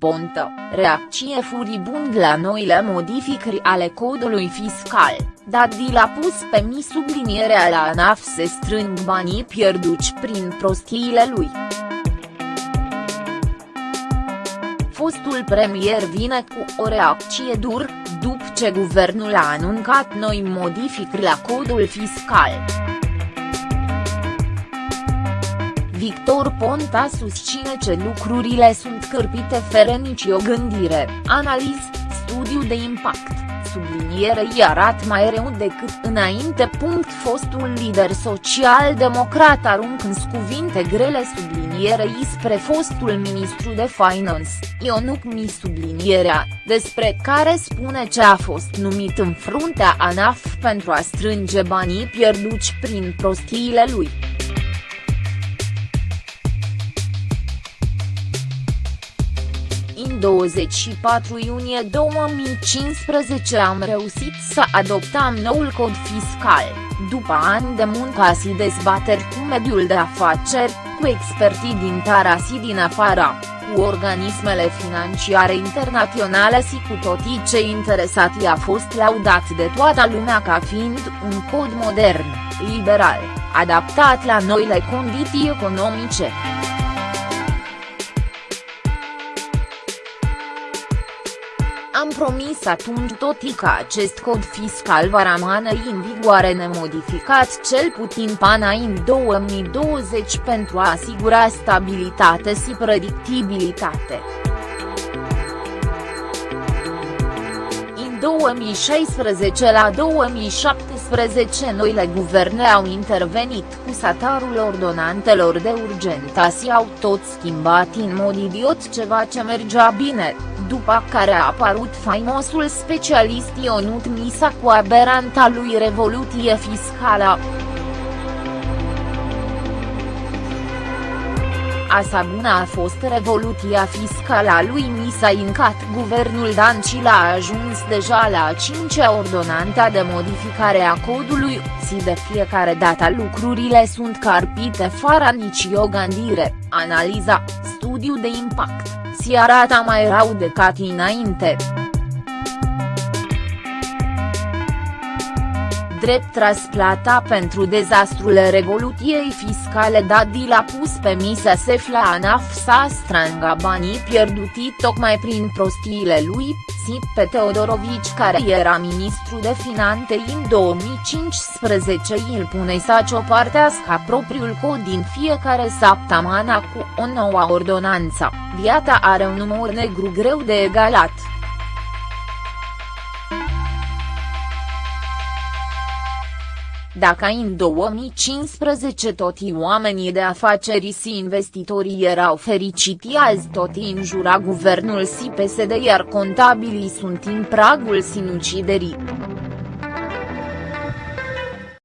Pontă, reacție furibund la noile modificări ale codului fiscal, Dadi l-a pus pe mi sublinierea la ANAF se strâng banii pierduți prin prostiile lui. Fostul premier vine cu o reacție dur, după ce guvernul a anuncat noi modificări la codul fiscal. Victor Ponta susține că lucrurile sunt cârpite fără nicio gândire, analiz, studiu de impact, sublinierei arată mai rău decât înainte. Fostul lider social-democrat arunc în cuvinte grele sublinierei spre fostul ministru de finance, Ionuc Mi sublinierea, despre care spune ce a fost numit în fruntea ANAF pentru a strânge banii pierduți prin prostiile lui. 24 iunie 2015 am reușit să adoptăm noul cod fiscal, după ani de muncă și dezbateri cu mediul de afaceri, cu expertii din țara și din afara, cu organismele financiare internaționale și cu toții cei interesati a fost laudat de toată lumea ca fiind un cod modern, liberal, adaptat la noile condiții economice. Am promis atunci totii că acest cod fiscal va rămâne în vigoare nemodificat cel putin până în 2020 pentru a asigura stabilitate și predictibilitate. 2016 la 2017 noile guverne au intervenit cu satarul ordonantelor de urgență și au tot schimbat în mod idiot ceva ce mergea bine, după care a apărut faimosul specialist Ionut Misa cu aberanta lui revoluție fiscală. Asabuna a fost revoluția fiscală a lui Misa Incat. Guvernul Dancil a ajuns deja la a cincea ordonantă de modificare a codului, și de fiecare dată lucrurile sunt carpite fără nicio gândire, analiza, studiu de impact, si arată mai rău decât înainte. Drept răsplata pentru dezastrul revoluției fiscale Dadi l-a pus pe Misa Sefla ANAF să strângă banii pierduti tocmai prin prostiile lui, și pe Teodorovici care era ministru de finanțe în 2015 îl pune să ciopartească propriul cod din fiecare săptămână cu o nouă ordonanță, viața are un număr negru greu de egalat. Dacă în 2015 toți oamenii de afaceri și investitorii erau fericiți azi toți înjura guvernul și PSD iar contabilii sunt în pragul sinuciderii.